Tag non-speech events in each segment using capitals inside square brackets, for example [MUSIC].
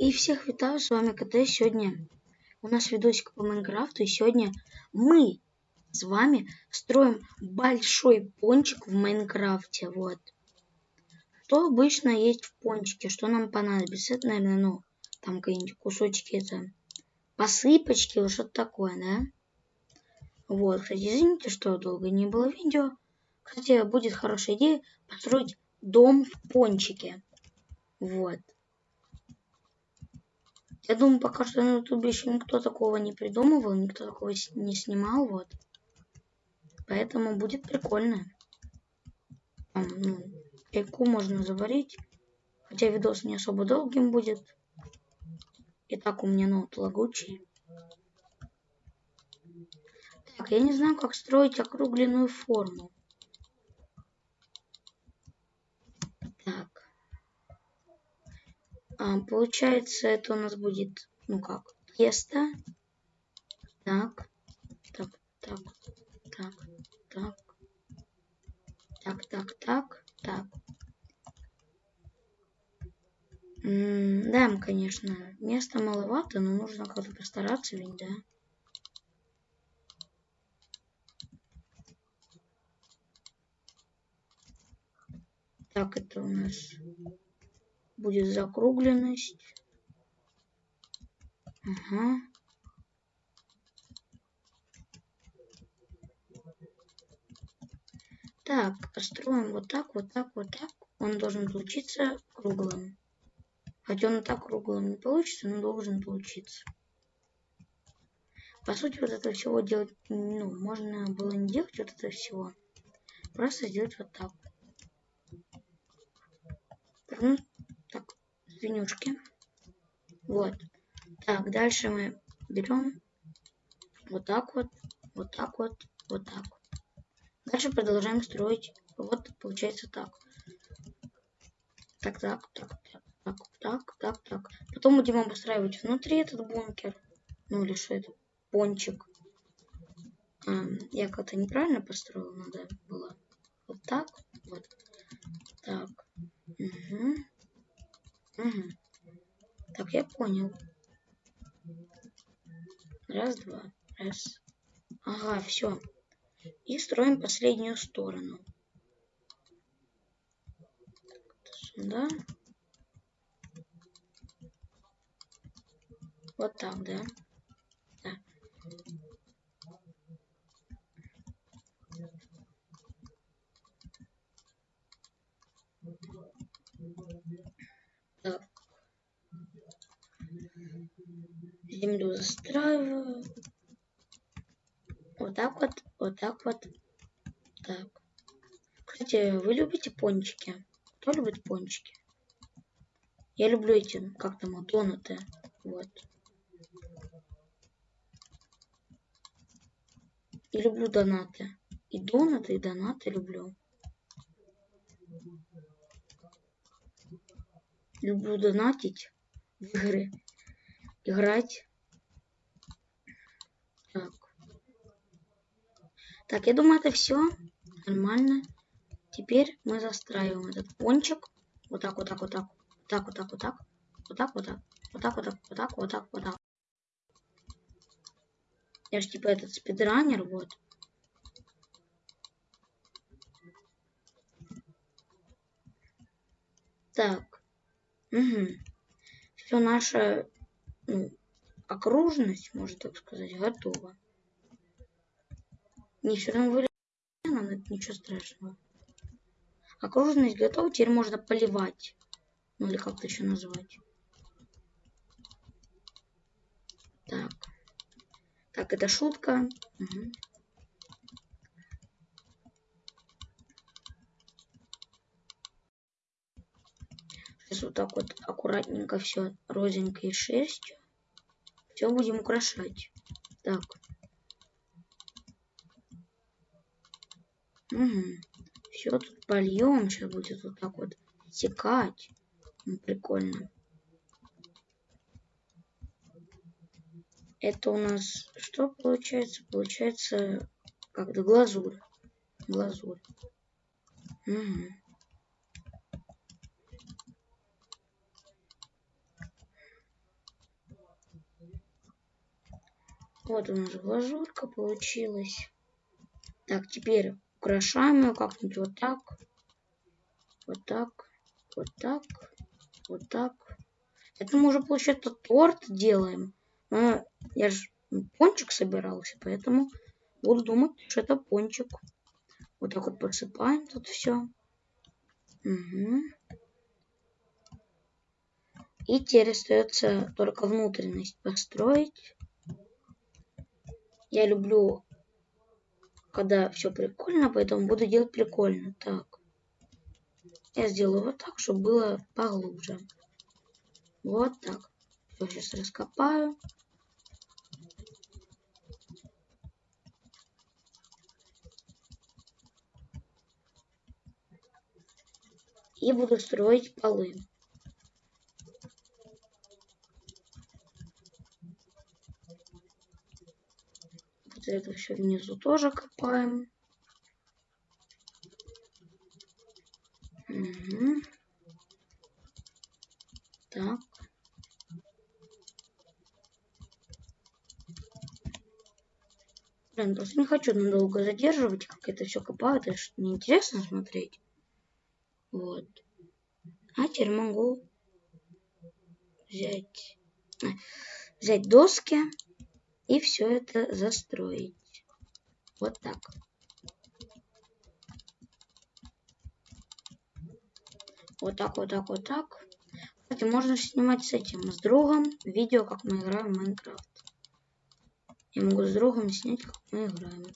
И всех витаю, с вами КТ. Сегодня у нас видосик по Майнкрафту, и сегодня мы с вами строим большой пончик в Майнкрафте, вот. Что обычно есть в пончике, что нам понадобится, это, наверное, ну, там какие-нибудь кусочки, это посыпочки, вот что-то такое, да? Вот, кстати, извините, что долго не было видео. Кстати, будет хорошая идея построить дом в пончике. Вот. Я думаю, пока что на ютубе еще никто такого не придумывал, никто такого не снимал, вот. Поэтому будет прикольно. Там, ну, чайку можно заварить. Хотя видос не особо долгим будет. И так у меня ноут лагучий. Так, я не знаю, как строить округленную форму. А, получается, это у нас будет, ну как, тесто. Так, так, так, так, так, так, так, так, так. М -м да, конечно, места маловато, но нужно как-то постараться ведь, да? Так, это у нас будет закругленность. Ага. Так, построим вот так, вот так, вот так. Он должен получиться круглым. Хотя он так круглым не получится, но должен получиться. По сути, вот это всего делать, ну, можно было не делать вот это всего. Просто сделать вот так. Так, свинюшки. Вот. Так, дальше мы берем вот так вот, вот так вот, вот так вот. Дальше продолжаем строить. Вот получается так. Так, так, так, так, так, так, так. Потом будем обустраивать внутри этот бункер. Ну или что это? Пончик. А, я как-то неправильно построил, надо было вот так, вот так. Угу. Угу. Так, я понял. Раз, два, раз. Ага, все. И строим последнюю сторону. Сюда. Вот так, да? Да. Землю застраиваю. Вот так вот, вот так вот. Так. Кстати, вы любите пончики? Кто любит пончики? Я люблю эти, как там, донаты. Вот. И люблю донаты. И донаты, и донаты люблю. Люблю донатить в игры. Играть. Так. Так, я думаю, это все нормально. Теперь мы застраиваем этот пончик. Вот так, вот так, вот так. Вот так, вот так, вот так. Вот так, вот так. Вот так, вот так, вот так, вот так, вот так. Я же типа этот спидранер, вот. Так. Угу. Все наше ну, окружность, можно так сказать, готова. Не все равно вылезла, но это ничего страшного. Окружность готова, теперь можно поливать. Ну или как-то еще назвать. Так. Так, это шутка. Угу. Сейчас вот так вот аккуратненько все розенькой шерстью. Все будем украшать. Так. Угу. Все тут польем. Сейчас будет вот так вот стекать. Ну, прикольно. Это у нас что получается? Получается как-то глазурь. Глазурь. Угу. Вот у нас глазурка получилась. Так, теперь украшаем ее как-нибудь вот так. Вот так. Вот так. Вот так. Это мы уже, получается, торт делаем. Но я же пончик собирался, поэтому буду думать, что это пончик. Вот так вот посыпаем тут все. Угу. И теперь остается только внутренность построить. Я люблю, когда все прикольно, поэтому буду делать прикольно. Так. Я сделаю вот так, чтобы было поглубже. Вот так. Все, сейчас раскопаю. И буду строить полы. Вот это все внизу тоже копаем. Угу. Так. Блин, просто не хочу надолго задерживать, как это все копают, это что неинтересно смотреть. Вот. А теперь могу взять, взять доски и все это застроить. Вот так. Вот так, вот так, вот так. Кстати, можно снимать с этим, с другом видео, как мы играем в Майнкрафт. Я могу с другом снять, как мы играем.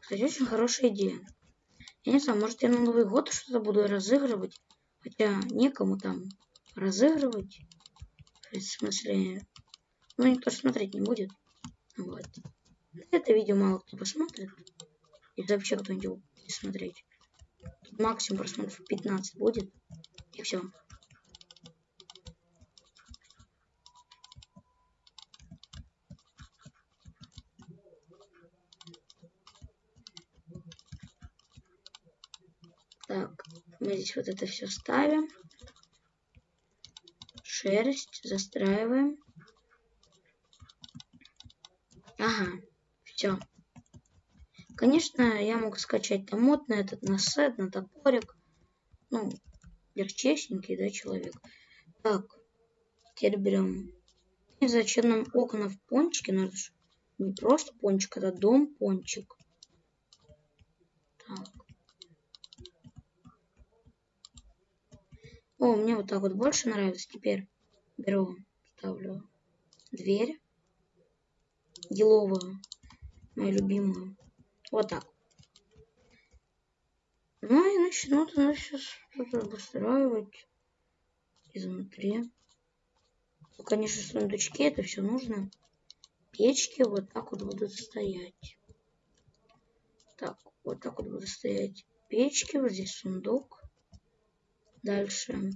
Кстати, очень хорошая идея. Я не знаю, может я на Новый год что-то буду разыгрывать. Хотя некому там разыгрывать. В смысле, ну никто смотреть не будет. Вот. Это видео мало кто посмотрит. И вообще кто-нибудь будет смотреть. Тут максимум просмотров 15 будет. И все. Так, мы здесь вот это все ставим. Шерсть застраиваем. Ага, все. Конечно, я мог скачать там мод на этот, на сет, на топорик. Ну, легчесенький, да, человек. Так, теперь берем. И зачем нам окна в пончике? Надо же не просто пончик, это дом пончик. Так. О, мне вот так вот больше нравится. Теперь беру, ставлю дверь. Еловую. Мою любимую. Вот так. Ну и начну тогда сейчас что-то обустраивать изнутри. Ну, конечно, сундучки, это все нужно. Печки вот так вот будут стоять. Так, вот так вот будут стоять печки. Вот здесь сундук. Дальше.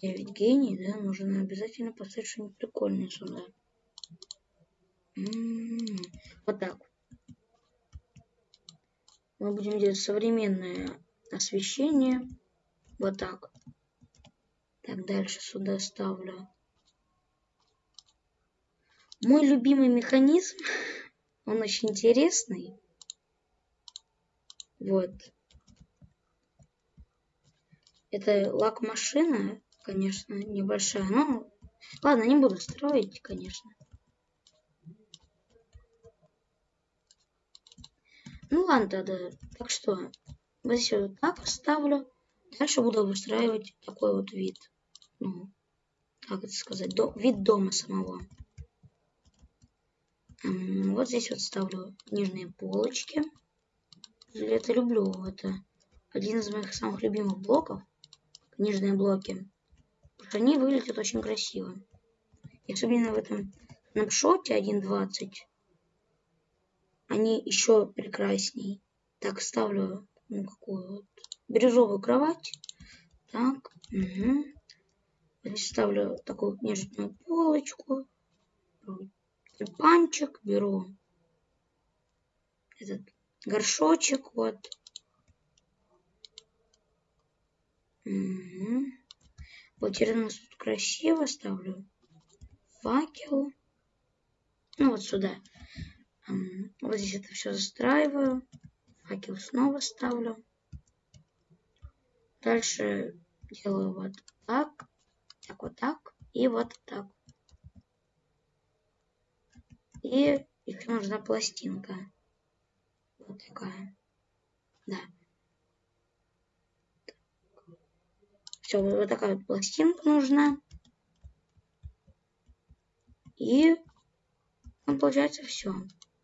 Я ведь гений, да? Нужно обязательно поставить что-нибудь прикольное сюда. Вот так. Мы будем делать современное освещение. Вот так. Так, дальше сюда ставлю. Мой любимый механизм, [LAUGHS] он очень интересный. Вот. Это лак-машина, конечно, небольшая. Но ладно, не буду строить, конечно. Ну ладно тогда. Так что, вот здесь вот так оставлю. Дальше буду выстраивать такой вот вид. Ну, как это сказать, до, вид дома самого. Вот здесь вот ставлю нижние полочки. Это люблю. Это один из моих самых любимых блоков нижние блоки. Они выглядят очень красиво. И особенно в этом снапшоте 1.20 они еще прекрасней. Так, ставлю ну, какую вот бирюзовую кровать. Так, угу. Здесь ставлю такую нежную полочку. Тюльпанчик беру. Этот горшочек вот. Угу. Вот у нас тут красиво ставлю. факел. Ну, вот сюда. Вот здесь это все застраиваю. Факел снова ставлю. Дальше делаю вот так, так вот так и вот так. И еще нужна пластинка. Вот такая. Да. Все, вот, такая вот пластинка нужна. И ну, получается все.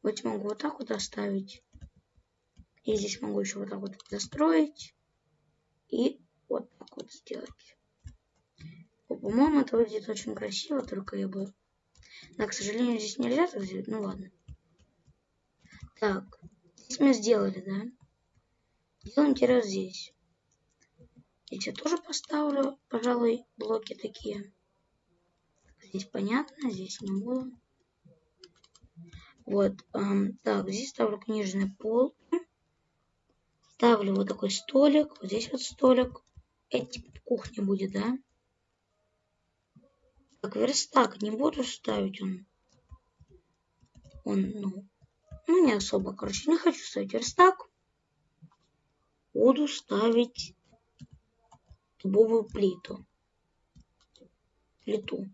Вот могу вот так вот оставить. И здесь могу еще вот так вот застроить. И вот так вот сделать. По-моему, это выглядит очень красиво, только я бы... Да, к сожалению, здесь нельзя так сделать. Ну ладно. Так, здесь мы сделали, да? Делаем вот здесь. Здесь я тоже поставлю, пожалуй, блоки такие. Здесь понятно, здесь не буду. Вот, эм, так, здесь ставлю книжный пол. Ставлю вот такой столик, вот здесь вот столик. Типа кухня будет, да? Так, верстак не буду ставить он. Он, ну, ну не особо, короче, не хочу ставить верстак. Буду ставить дубовую плиту. Плиту.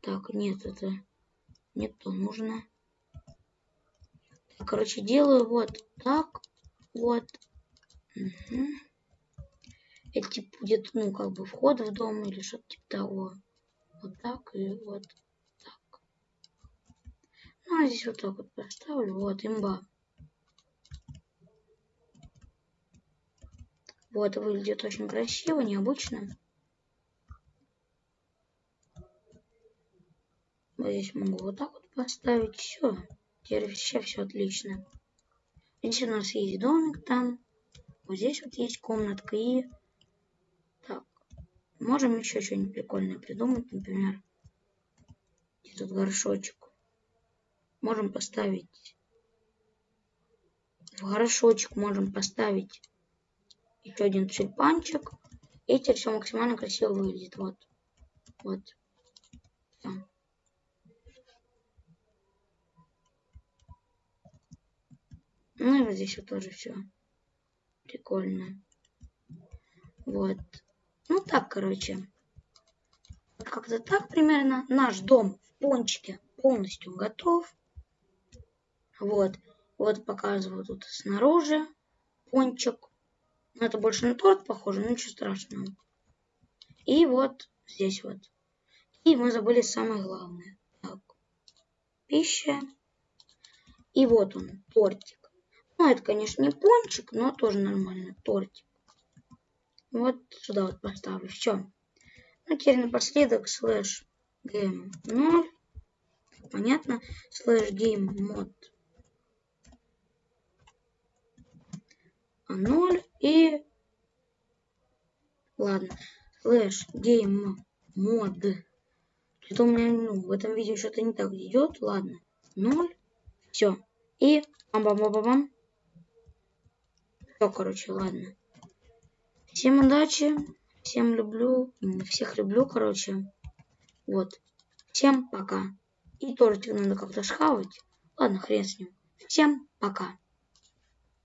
Так, нет, это не то нужно. Короче, делаю вот так. Вот. Угу. Это типа будет, ну, как бы вход в дом или что-то типа того. Вот так и вот так. Ну, а здесь вот так вот поставлю. Вот, имба. Вот, выглядит очень красиво, необычно. Вот здесь могу вот так вот поставить. Все. Теперь вообще все отлично. Здесь у нас есть домик там. Вот здесь вот есть комнатка. И так. Можем еще что-нибудь прикольное придумать. Например, тут горшочек. Можем поставить в горшочек можем поставить еще один тюльпанчик. И теперь все максимально красиво выглядит. Вот. Вот. Все. Ну и вот здесь вот тоже все прикольно. Вот. Ну так, короче. Как-то так примерно. Наш дом в пончике полностью готов. Вот. Вот показываю тут снаружи пончик. Ну, это больше на торт похоже, но ничего страшного. И вот здесь вот. И мы забыли самое главное. Так. Пища. И вот он, тортик. Ну, это, конечно, не пончик, но тоже нормально. Тортик. Вот сюда вот поставлю. Все. Ну, теперь напоследок слэш game 0. Понятно? Слэш game mode 0 и... Ладно. Слэш game mode. Это у меня ну, в этом видео что-то не так идет. Ладно. 0. Все. И бам-бам-бам-бам. Все, короче, ладно. Всем удачи. Всем люблю. Всех люблю, короче. Вот. Всем пока. И тортик надо как-то схавать. Ладно, хрен с ним. Всем пока.